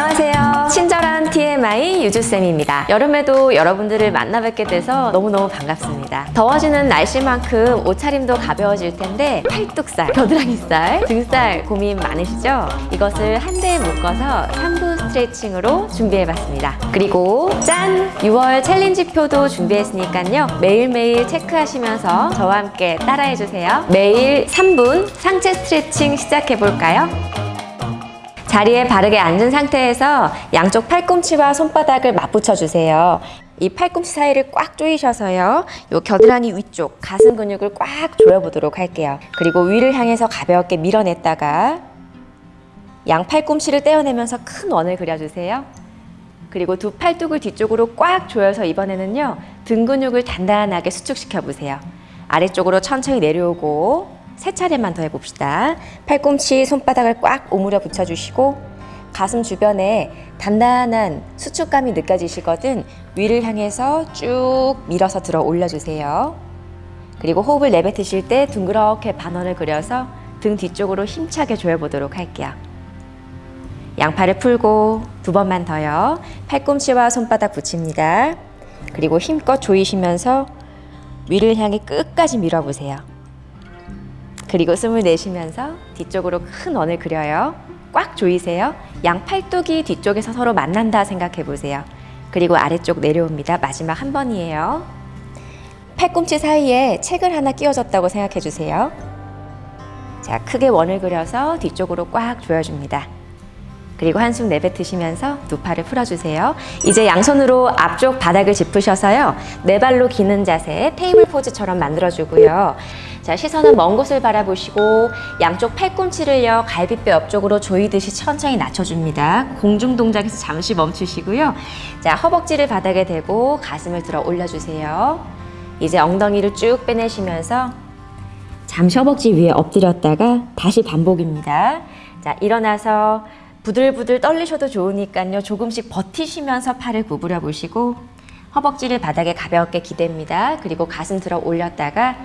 안녕하세요. 친절한 TMI 유주쌤입니다. 여름에도 여러분들을 만나 뵙게 돼서 너무너무 반갑습니다. 더워지는 날씨만큼 옷차림도 가벼워질 텐데 팔뚝살, 겨드랑이살, 등살 고민 많으시죠? 이것을 한 대에 묶어서 3분 스트레칭으로 준비해봤습니다. 그리고 짠! 6월 챌린지표도 준비했으니까요. 매일매일 체크하시면서 저와 함께 따라해주세요. 매일 3분 상체 스트레칭 시작해볼까요? 자리에 바르게 앉은 상태에서 양쪽 팔꿈치와 손바닥을 맞붙여 주세요. 이 팔꿈치 사이를 꽉 조이셔서요. 요 겨드랑이 위쪽 가슴 근육을 꽉 조여보도록 할게요. 그리고 위를 향해서 가볍게 밀어냈다가 양 팔꿈치를 떼어내면서 큰 원을 그려주세요. 그리고 두 팔뚝을 뒤쪽으로 꽉 조여서 이번에는요. 등 근육을 단단하게 수축시켜 보세요. 아래쪽으로 천천히 내려오고 세 차례만 더 해봅시다. 팔꿈치 손바닥을 꽉 오므려 붙여주시고 가슴 주변에 단단한 수축감이 느껴지시거든 위를 향해서 쭉 밀어서 들어 올려주세요. 그리고 호흡을 내뱉으실 때 둥그렇게 반원을 그려서 등 뒤쪽으로 힘차게 조여보도록 할게요. 양팔을 풀고 두 번만 더요. 팔꿈치와 손바닥 붙입니다. 그리고 힘껏 조이시면서 위를 향해 끝까지 밀어보세요. 그리고 숨을 내쉬면서 뒤쪽으로 큰 원을 그려요. 꽉 조이세요. 양 팔뚝이 뒤쪽에서 서로 만난다 생각해 보세요. 그리고 아래쪽 내려옵니다. 마지막 한 번이에요. 팔꿈치 사이에 책을 하나 끼워졌다고 생각해 주세요. 자, 크게 원을 그려서 뒤쪽으로 꽉 조여줍니다. 그리고 한숨 내뱉으시면서 두 팔을 풀어주세요. 이제 양손으로 앞쪽 바닥을 짚으셔서요. 네 발로 기는 자세, 테이블 포즈처럼 만들어주고요. 자, 시선은 먼 곳을 바라보시고 양쪽 팔꿈치를요. 갈비뼈 옆쪽으로 조이듯이 천천히 낮춰줍니다. 공중 동작에서 잠시 멈추시고요. 자, 허벅지를 바닥에 대고 가슴을 들어 올려주세요. 이제 엉덩이를 쭉 빼내시면서 잠시 허벅지 위에 엎드렸다가 다시 반복입니다. 자, 일어나서 부들부들 떨리셔도 좋으니까요. 조금씩 버티시면서 팔을 구부려 보시고 허벅지를 바닥에 가볍게 기댑니다. 그리고 가슴 들어 올렸다가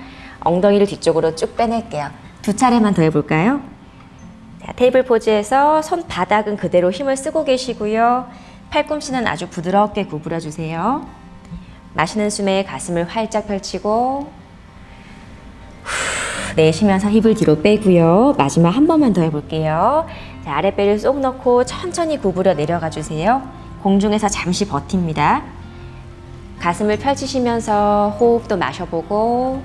엉덩이를 뒤쪽으로 쭉 빼낼게요. 두 차례만 더 해볼까요? 자, 테이블 포즈에서 손바닥은 그대로 힘을 쓰고 계시고요. 팔꿈치는 아주 부드럽게 구부려 주세요. 마시는 숨에 가슴을 활짝 펼치고 후, 내쉬면서 힙을 뒤로 빼고요. 마지막 한 번만 더 해볼게요. 자, 아랫배를 쏙 넣고 천천히 구부려 내려가 주세요. 공중에서 잠시 버팁니다. 가슴을 펼치시면서 호흡도 마셔보고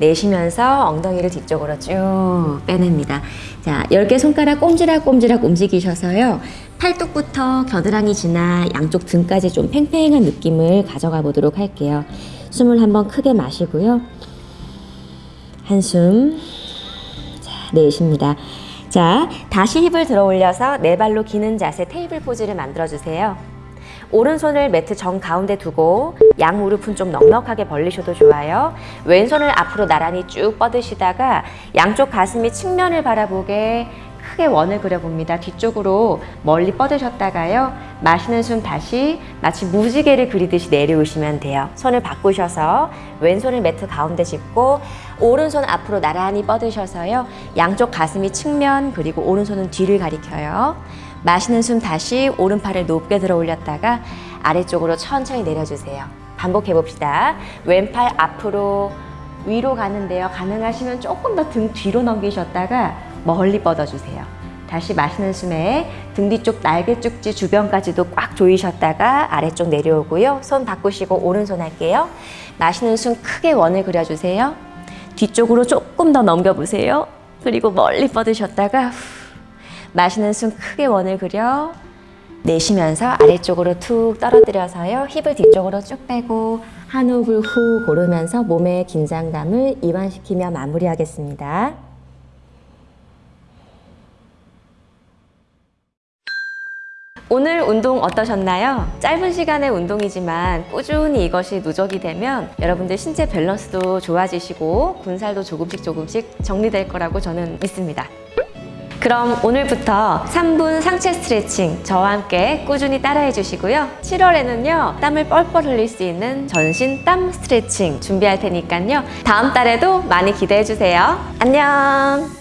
내쉬면서 엉덩이를 뒤쪽으로 쭉 빼냅니다. 자, 10개 손가락 꼼지락꼼지락 움직이셔서요. 팔뚝부터 겨드랑이 지나 양쪽 등까지 좀 팽팽한 느낌을 가져가 보도록 할게요. 숨을 한번 크게 마시고요. 한숨. 자, 내쉽니다. 자, 다시 힙을 들어 올려서 네 발로 기는 자세 테이블 포즈를 만들어 주세요. 오른손을 매트 정 가운데 두고 양 무릎은 좀 넉넉하게 벌리셔도 좋아요. 왼손을 앞으로 나란히 쭉 뻗으시다가 양쪽 가슴이 측면을 바라보게 크게 원을 그려봅니다. 뒤쪽으로 멀리 뻗으셨다가요. 마시는 숨 다시 마치 무지개를 그리듯이 내려오시면 돼요. 손을 바꾸셔서 왼손을 매트 가운데 짚고 오른손 앞으로 나란히 뻗으셔서요. 양쪽 가슴이 측면 그리고 오른손은 뒤를 가리켜요. 마시는 숨 다시 오른팔을 높게 들어 올렸다가 아래쪽으로 천천히 내려주세요. 반복해 봅시다. 왼팔 앞으로 위로 가는데요. 가능하시면 조금 더 등 뒤로 넘기셨다가 멀리 뻗어주세요. 다시 마시는 숨에 등 뒤쪽 날개 쪽지 주변까지도 꽉 조이셨다가 아래쪽 내려오고요. 손 바꾸시고 오른손 할게요. 마시는 숨 크게 원을 그려주세요. 뒤쪽으로 조금 더 넘겨보세요. 그리고 멀리 뻗으셨다가 후, 마시는 숨 크게 원을 그려 내쉬면서 아래쪽으로 툭 떨어뜨려서요. 힙을 뒤쪽으로 쭉 빼고 한 호흡을 후 고르면서 몸의 긴장감을 이완시키며 마무리하겠습니다. 오늘 운동 어떠셨나요? 짧은 시간의 운동이지만 꾸준히 이것이 누적이 되면 여러분들 신체 밸런스도 좋아지시고 군살도 조금씩 조금씩 정리될 거라고 저는 믿습니다. 그럼 오늘부터 3분 상체 스트레칭 저와 함께 꾸준히 따라해 주시고요. 7월에는요, 땀을 뻘뻘 흘릴 수 있는 전신 땀 스트레칭 준비할 테니까요. 다음 달에도 많이 기대해 주세요. 안녕!